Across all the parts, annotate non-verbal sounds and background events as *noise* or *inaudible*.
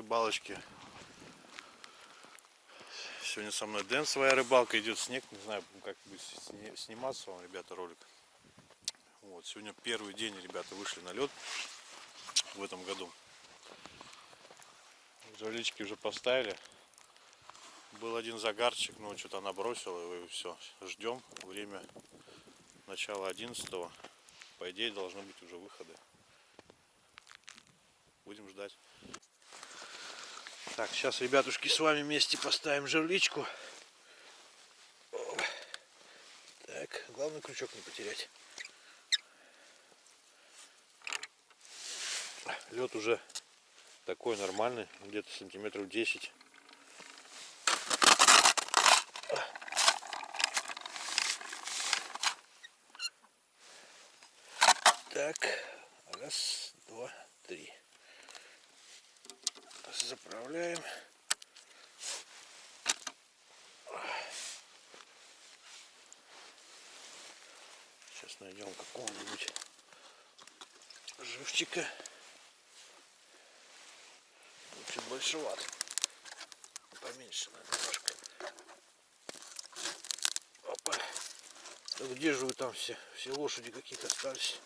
рыбалочке. Сегодня со мной Дэн, своя рыбалка, идет снег. Не знаю, как будет сниматься вам, ребята, ролик. Вот, сегодня первый день, ребята, вышли на лед в этом году. Жерлички уже поставили. Был один загарчик, но что-то она бросила, и все. Ждем время начала 11 -го. По идее, должны быть уже выходы. Будем ждать. Так, сейчас, ребятушки, с вами вместе поставим жерличку. Так, главное крючок не потерять. Лед уже такой нормальный, где-то сантиметров 10. Так, раз, два, три заправляем. Сейчас найдем какого-нибудь живчика. Чуть большеват. Поменьше немножко. Опа. Да где же вы там все? Все лошади какие-то остались.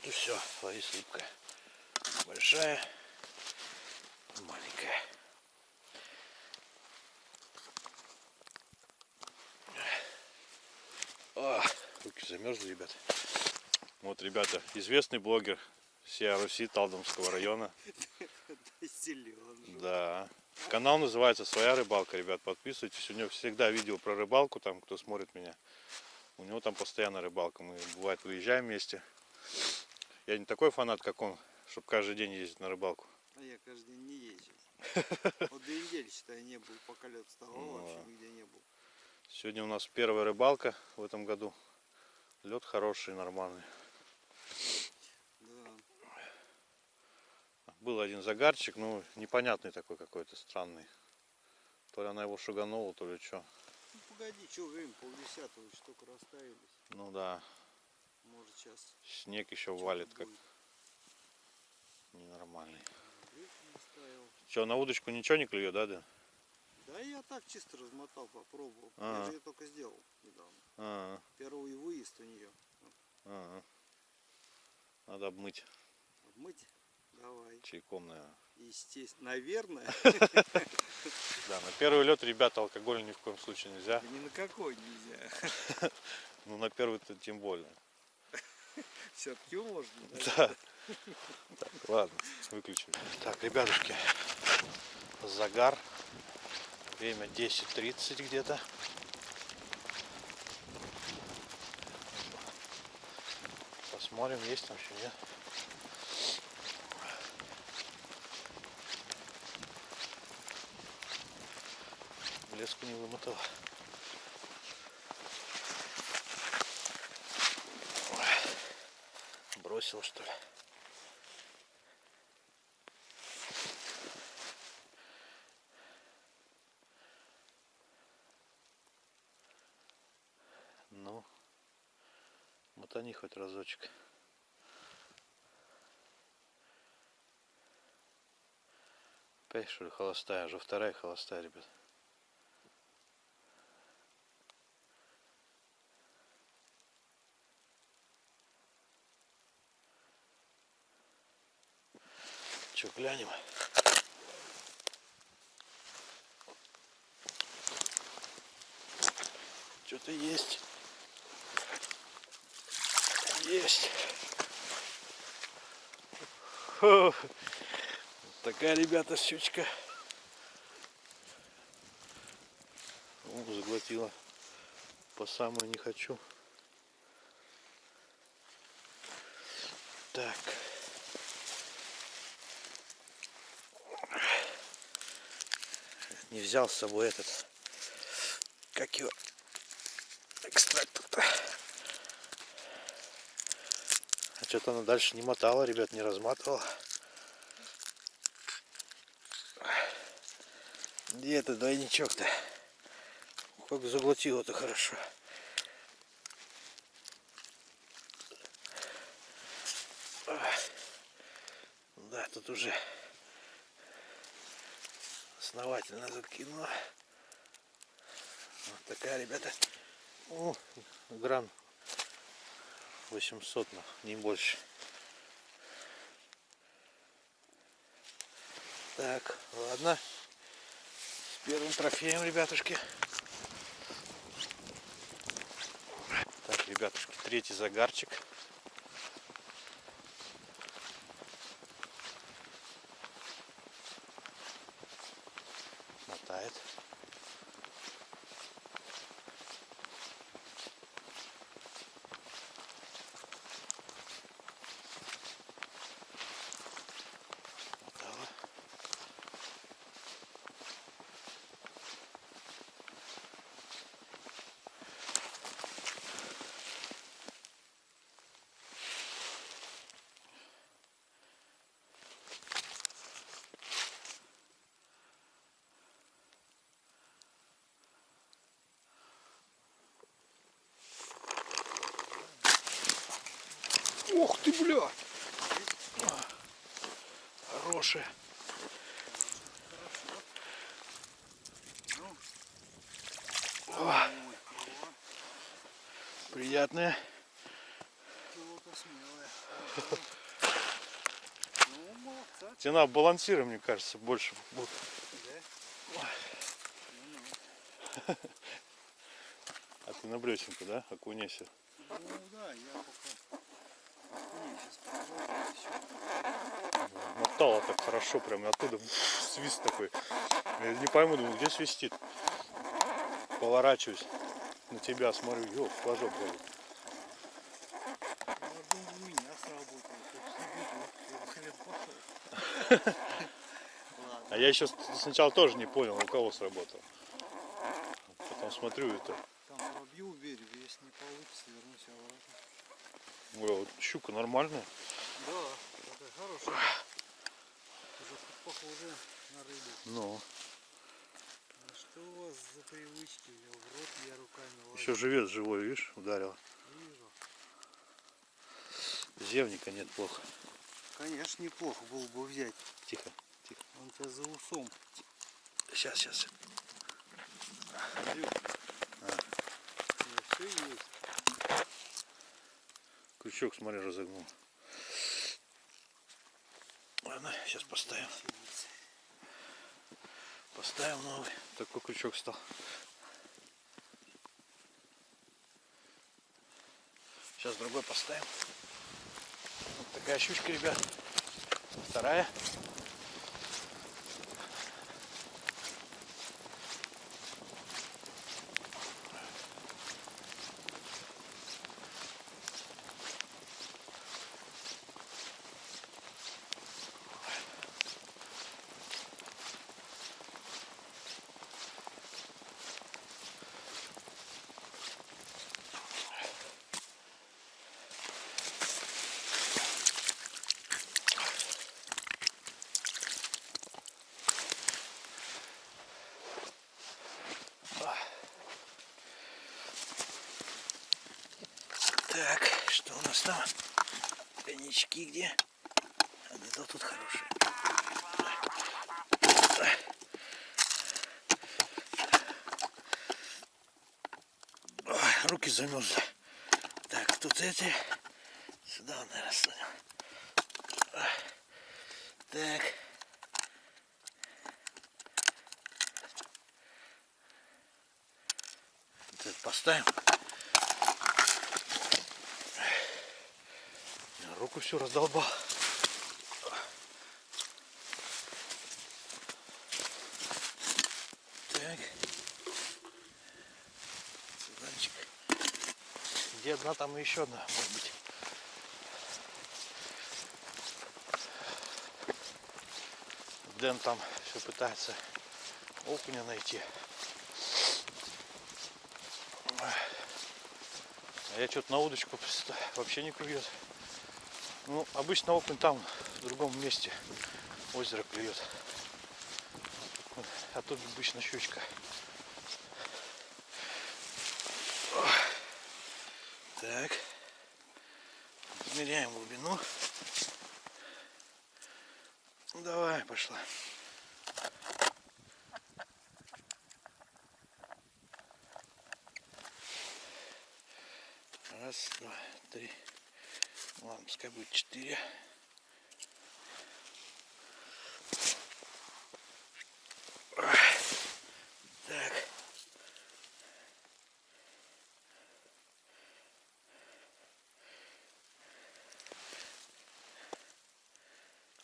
Вот и все. Лови слипка. Большая, маленькая. О, руки замерзли, ребята. Вот, ребята, известный блогер Сия Руси Талдомского района. *laughs* Да. Канал называется Своя рыбалка, ребят, подписывайтесь. У него всегда видео про рыбалку, там, кто смотрит меня. У него там постоянно рыбалка. Мы, бывает, выезжаем вместе. Я не такой фанат, как он, чтобы каждый день ездить на рыбалку. А я каждый день не езжу. *laughs* Вот две недели, считай, не был, пока лед вставал, вообще нигде не был. Сегодня у нас первая рыбалка в этом году. Лед хороший, нормальный. Был один загарчик, ну непонятный такой какой-то странный. То ли она его шуганула, то ли что. Ну погоди, что время, полдесятого еще только расставились. Ну да. Может сейчас. Снег еще валит как ненормальный. Что, на удочку ничего не клюет, да, Дэн? Да я так чисто размотал, попробовал. А -а -а. Я же ее только сделал недавно. А -а -а. Первый выезд у нее. А -а -а. Надо обмыть. Обмыть? Давай. Чайком, наверное. Естественно, наверное. *laughs* Да, на первый лед, ребята, алкоголь ни в коем случае нельзя. Ни на какой нельзя. *laughs* Ну, на первый-то тем более. Все-таки можно. *laughs* Да. Так, ладно, выключим. Так, ребятушки, загар. Время 10.30 где-то. Посмотрим, есть там еще нет. леску не вымотала. Бросил что ли? Ну, мотани хоть разочек. Опять что ли холостая, уже вторая холостая, ребят. Че, глянем. Что-то есть. Есть. Фу. Такая, ребята, щучка. О, заглотила. По самую не хочу. Так. Не взял с собой этот, как его, экстрактор-то. А что-то она дальше не мотала, ребят, не разматывала. Где этот двойничок-то? Как заглотило-то хорошо. Да, тут уже основательно закинуло. Вот такая, ребята. О, грамм 800, но не больше. Так, ладно. С первым трофеем, ребятушки. Так, ребятушки, третий загарчик. Мотает. Мотала. Ух ты, бля! Хорошая. О, приятная. Пилота смелая. Ну, молодца. Тена балансира, мне кажется, больше будет. Да? *laughs* А ты на блесенку, да? Окунайся. Ну да, я пока... Мотала так хорошо, прям оттуда свист такой. Я не пойму, думаю, где свистит. Поворачиваюсь на тебя, смотрю, ёп, флажок горит. А я еще сначала тоже не понял, у кого сработал. Потом смотрю, это, ой, вот щука нормальная. Да, такая хорошая. Уже похоже на рыбу. Ну, А что у вас за привычки? Я в рот я руками лазю. еще живет живой, видишь, ударила. Вижу. Зевника нет плохо. Конечно, неплохо было бы взять. Тихо, тихо. Он тебя за усом. Сейчас, сейчас. Все есть. Крючок, смотри, разогнул. Ладно, сейчас поставим. Поставим новый. Такой крючок стал. Сейчас другой поставим. Вот такая щучка, ребят. Вторая. Так, что у нас там? Коньячки где? А где-то тут хорошие. Ой, руки замерзли. Так, тут эти. Сюда, наверное, ставим. Ой. Так. Это поставим. Всю раздолбал. Так. Цыганчик. Где одна, там и еще одна, может быть. Дэн там все пытается окуня найти. А я что-то на удочку вообще не клюет. Ну, обычно окунь там, в другом месте озеро клюет. А тут обычно щучка. Так. Измеряем глубину. Ну, давай, пошла. Раз, два, три. Ладно, пускай будет четыре. Так.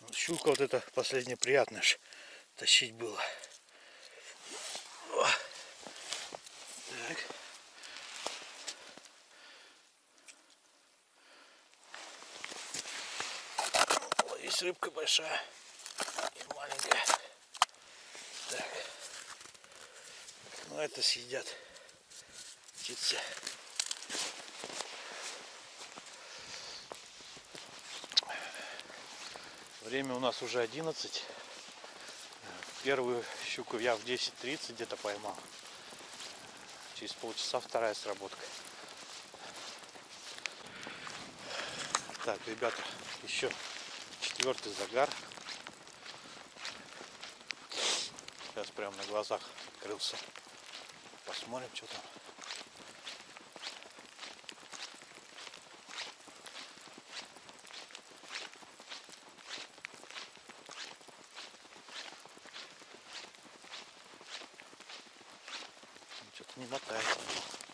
Вот Щука вот это последнее приятное ж тащить было. О. Так. Есть рыбка большая и маленькая. Так. Ну это съедят птицы. Время у нас уже 11. Первую щуку я в 10.30 где-то поймал. Через полчаса вторая сработка. Так, ребята, еще четвертый загар. Сейчас прям на глазах открылся. Посмотрим, что там. Что-то не мотает.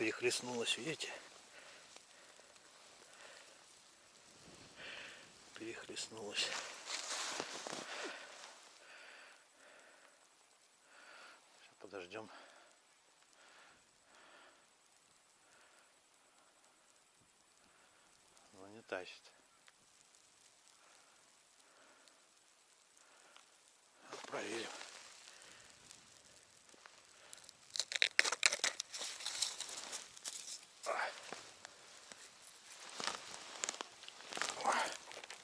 Перехлестнулась, видите? Перехлестнулась. Сейчас подождем. Но не тащит. Проверим.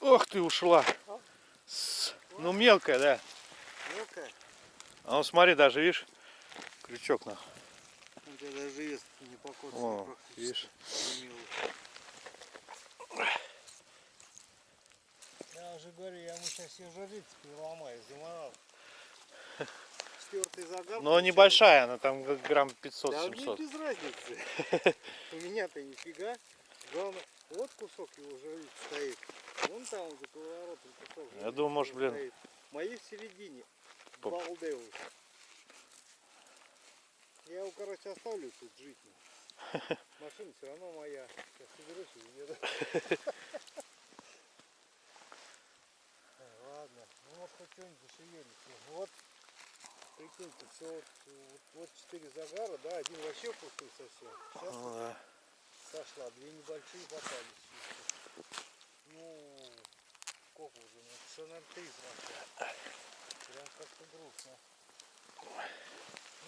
Ох ты ушла. С- Ну мелкая, да. Мелкая. А ну смотри, даже видишь, крючок на. У тебя даже вес не покоцан О, видишь. Я уже говорю, я ему сейчас все жрицы переломаю, заморал. *laughs* Четвертый загар. Но небольшая, она там грамм Да мне 500-700. без разницы. *laughs* У меня-то нифига. Главное, вот кусок его жриц стоит. Вон там за поворотом кусок. Я думаю, может, блин, стоит. Мои в середине. По- Балдеус. Я его, короче, оставлю тут жить. *laughs* Машина все равно моя. Сейчас соберусь и уеду. Ай, *laughs* Ладно, ну может хоть что-нибудь зашевелится. Вот, прикиньте, все вот, вот, вот четыре загара, да, один вообще пустой совсем. Сейчас Ну да. Сошла, две небольшие попались. Ну, сколько уже, ну, часа на три прошло. Прям как-то грустно.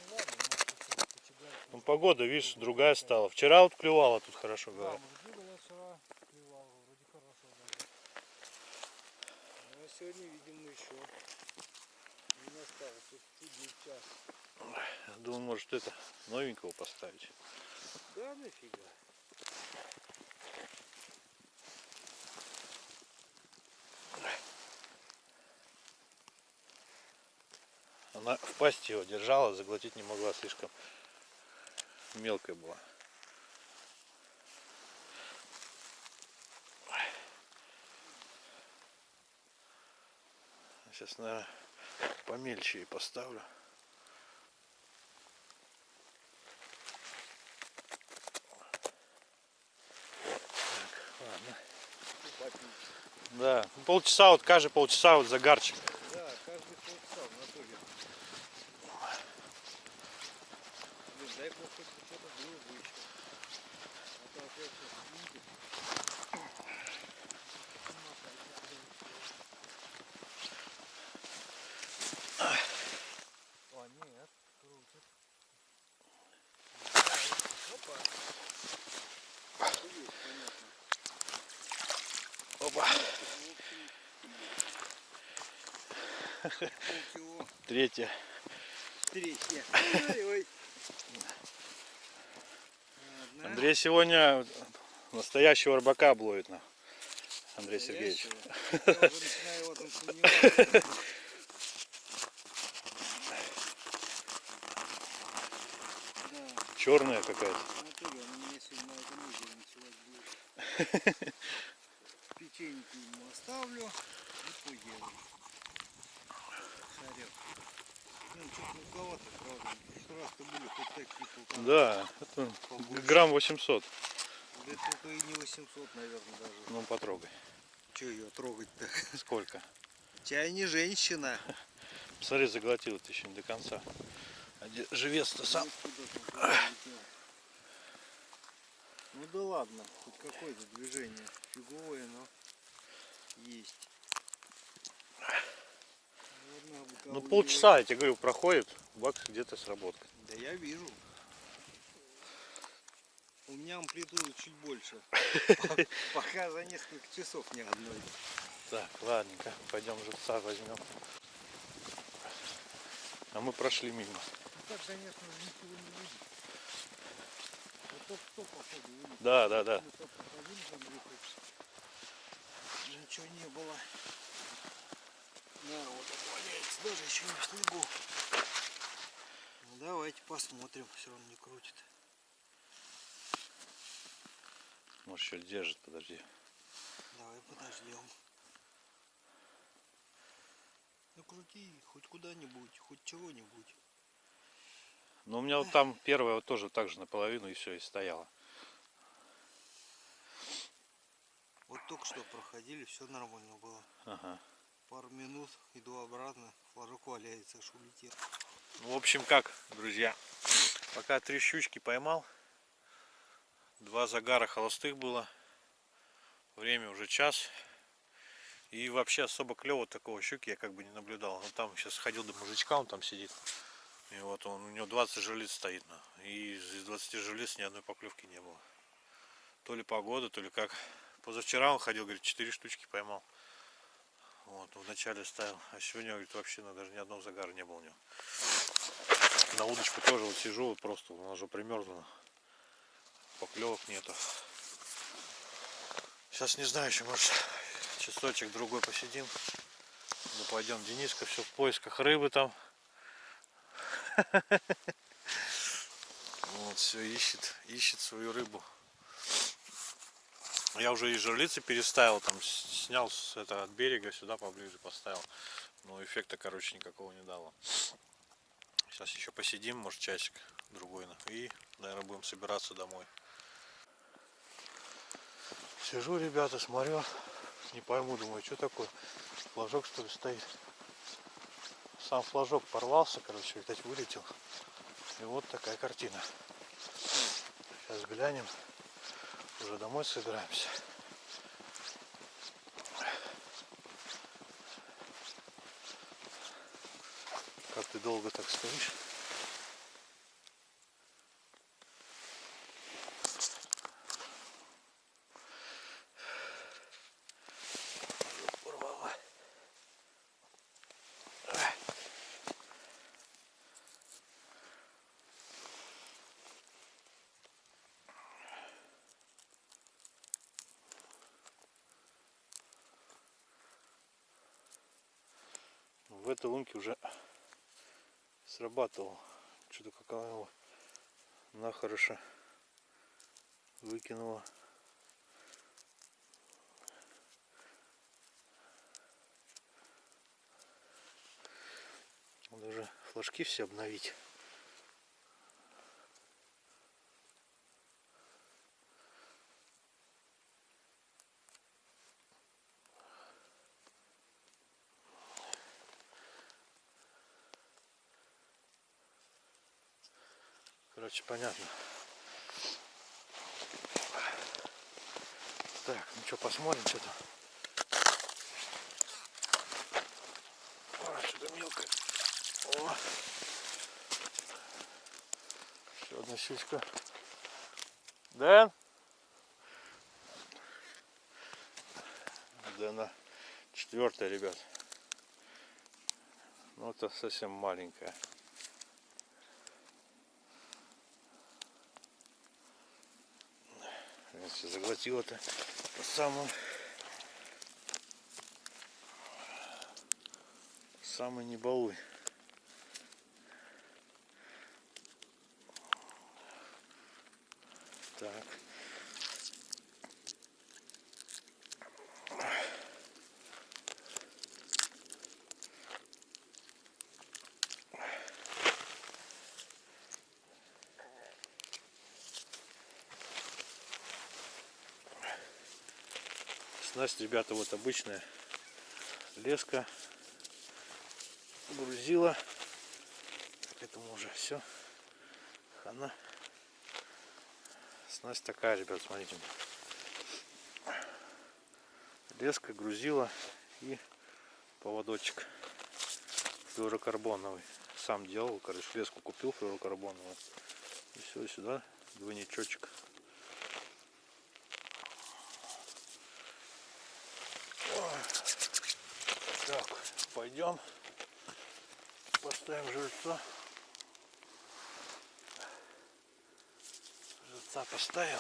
Ну ладно, может, почигаем. Ну погода, видишь, другая стала. Вчера вот клювала тут хорошо, Да, говорят. вчера вроде хорошо даже. Ну, а сегодня, видимо, еще не настал тут чудный час. Думаю, может это новенького поставить. Да нафига. Она в пасти его держала, заглотить не могла, слишком мелкая была. Сейчас, наверное, помельче и поставлю. Так, ладно. И попить. Да, ну, полчаса, вот каждые полчаса вот загарчик. Да, каждый полчаса в натуре. Блин, дай бог хоть что-то было бы еще. А то опять сейчас Третья. Третья. Ой, ой. Андрей сегодня настоящего рыбака обловит на. Андрей Сергеевич. Черная какая-то. *laughs* Печеньки ему оставлю и поеду. Шарек. Ну, что-то мелковато, правда. В прошлый раз-то были хоть такие полтора. Да, это грамм 800. Да только и не 800, наверное, даже. Ну потрогай. Че ее трогать-то? Сколько? Чай не женщина. *laughs* Смотри, заглотил это еще не до конца. А живец-то сам? Ну? Ну да ладно, хоть какое-то движение. Фиговое, но есть. Ладно, Ну полчаса, я тебе говорю, проходит, бак где-то сработает. Да я вижу. У меня амплитуда чуть больше. *laughs* Пока за несколько часов ни одной. Так, ладненько, пойдем живца возьмем. А мы прошли мимо. Так, конечно, ничего не видно. Вылез. Да, да, да. Ничего не было. Вот он валяется, даже еще не в снегу. Ну давайте посмотрим, все равно не крутит. Может еще держит, подожди. Давай подождем. Ну крути хоть куда-нибудь, хоть чего-нибудь. Но у меня вот там первая вот тоже так же наполовину и все, и стояла. Вот только что проходили, все нормально было. Ага. Пару минут, иду обратно, флажок валяется, аж улетел. Ну, в общем, как, друзья, пока три щучки поймал, два загара холостых было, время уже час, и вообще особо клево такого щуки я как бы не наблюдал. Ну, там сейчас ходил до мужичка, он там сидит, и вот он, у него 20 жерлиц стоит, на, и из 20 жерлиц ни одной поклевки не было. То ли погода, то ли как. Позавчера он ходил, говорит, 4 штучки поймал. Вот, вначале ставил, а сегодня, говорит, вообще ну, даже ни одного загара не было у него. На удочку тоже вот сижу, вот просто она уже примерзла. Поклевок нету. Сейчас не знаю, еще может часочек другой посидим. Ну пойдем, Дениска все в поисках рыбы там. *laughs* Вот, все ищет, ищет свою рыбу. Я уже и жерлицы переставил, там снял с это от берега сюда поближе поставил. Но эффекта, короче, никакого не дало. Сейчас еще посидим, может часик другой. И, наверное, будем собираться домой. Сижу, ребята, смотрю. Не пойму, думаю, что такое. Флажок что ли стоит. Сам флажок порвался, короче, видать, вылетел. И вот такая картина. Сейчас глянем. Уже домой собираемся. Как ты долго так стоишь? В этой лунке уже срабатывал. Что-то какая его нахороша выкинула. Надо уже флажки все обновить. Короче, понятно. Так, ну что, посмотрим, что там. Ой, что-то мелкое. О. Еще одна щучка. Дэн? Дэна четвертая, ребят. Ну это совсем маленькая. Заглотила-то по самую самый не балуй. Так. Снасть, ребята, вот обычная леска, грузила. К этому уже все. Хана. Снасть такая, ребят, смотрите. Леска, грузила и поводочек флюорокарбоновый. Сам делал, короче, леску купил флюорокарбоновую. И все, сюда двойничочек. Так, пойдем. Поставим жильца. Жильца поставил.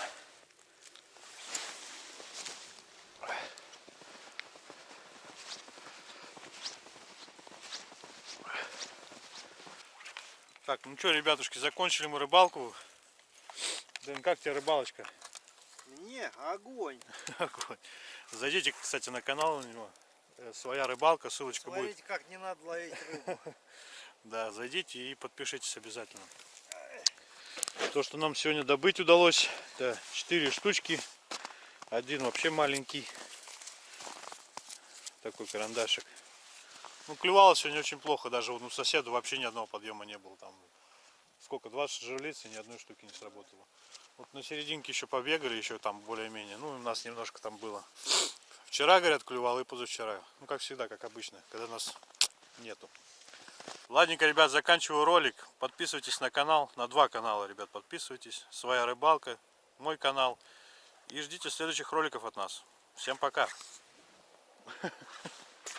Так, ну что, ребятушки, закончили мы рыбалку. Блин, как тебе рыбалочка? Не, огонь. *laughs* Огонь. Зайдите, кстати, на канал у него. Э, Своя рыбалка, ссылочка будет. Смотрите, как не надо ловить рыбу. *laughs* Да, зайдите и подпишитесь обязательно. То, что нам сегодня добыть удалось, это 4 штучки. Один вообще маленький. Такой карандашик. Ну, клевало сегодня очень плохо. Даже у соседа вообще ни одного подъема не было. Там сколько, 20 жерлиц и ни одной штуки не сработало. Вот на серединке еще побегали, еще там более-менее. Ну, у нас немножко там было. Вчера, говорят, клювал и позавчера. Ну, как всегда, как обычно, когда нас нету. Ладненько, ребят, заканчиваю ролик. Подписывайтесь на канал, на два канала, ребят, подписывайтесь. Своя рыбалка, мой канал. И ждите следующих роликов от нас. Всем пока.